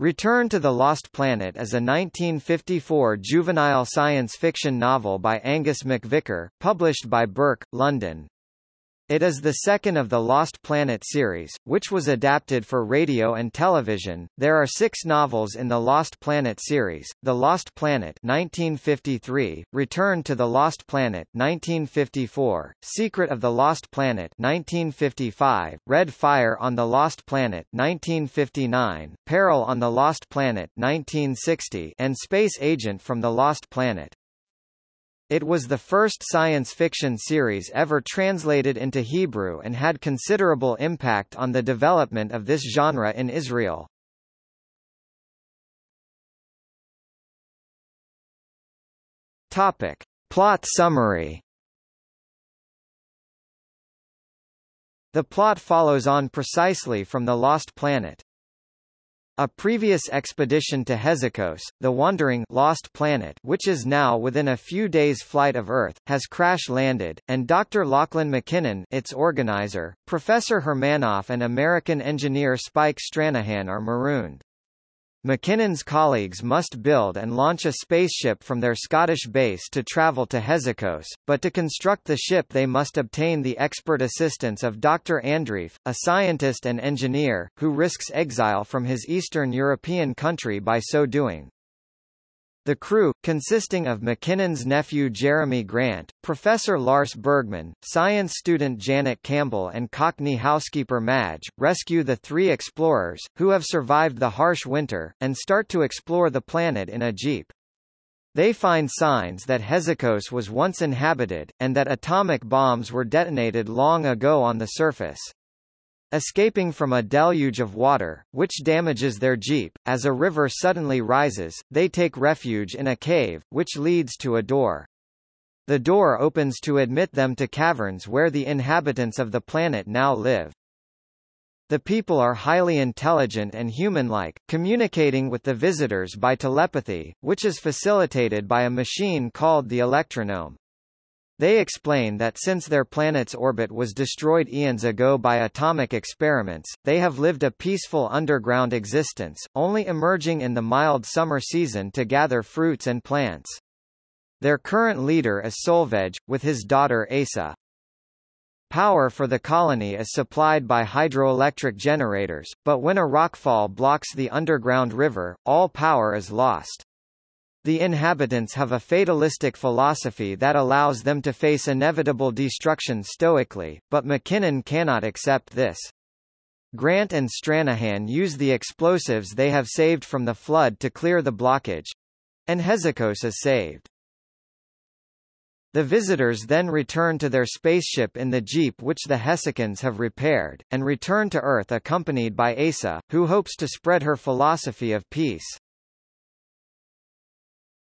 Return to the Lost Planet is a 1954 juvenile science fiction novel by Angus MacVicar, published by Burke, London. It is the second of the Lost Planet series, which was adapted for radio and television. There are six novels in the Lost Planet series: The Lost Planet (1953), Return to the Lost Planet (1954), Secret of the Lost Planet (1955), Red Fire on the Lost Planet (1959), Peril on the Lost Planet (1960), and Space Agent from the Lost Planet. It was the first science fiction series ever translated into Hebrew and had considerable impact on the development of this genre in Israel. Topic. Plot summary The plot follows on precisely from The Lost Planet. A previous expedition to Hesikos, the wandering lost planet which is now within a few days' flight of Earth, has crash-landed, and Dr. Lachlan McKinnon its organizer, Professor Hermanoff and American engineer Spike Stranahan are marooned. McKinnon's colleagues must build and launch a spaceship from their Scottish base to travel to Hesikos, but to construct the ship they must obtain the expert assistance of Dr. Andreef, a scientist and engineer, who risks exile from his Eastern European country by so doing. The crew, consisting of McKinnon's nephew Jeremy Grant, Professor Lars Bergman, science student Janet Campbell and Cockney housekeeper Madge, rescue the three explorers, who have survived the harsh winter, and start to explore the planet in a jeep. They find signs that Hesikos was once inhabited, and that atomic bombs were detonated long ago on the surface. Escaping from a deluge of water, which damages their jeep, as a river suddenly rises, they take refuge in a cave, which leads to a door. The door opens to admit them to caverns where the inhabitants of the planet now live. The people are highly intelligent and human-like, communicating with the visitors by telepathy, which is facilitated by a machine called the electronome. They explain that since their planet's orbit was destroyed eons ago by atomic experiments, they have lived a peaceful underground existence, only emerging in the mild summer season to gather fruits and plants. Their current leader is Solvej, with his daughter Asa. Power for the colony is supplied by hydroelectric generators, but when a rockfall blocks the underground river, all power is lost. The inhabitants have a fatalistic philosophy that allows them to face inevitable destruction stoically, but McKinnon cannot accept this. Grant and Stranahan use the explosives they have saved from the flood to clear the blockage. And Hesikos is saved. The visitors then return to their spaceship in the jeep which the Hessikans have repaired, and return to Earth accompanied by Asa, who hopes to spread her philosophy of peace.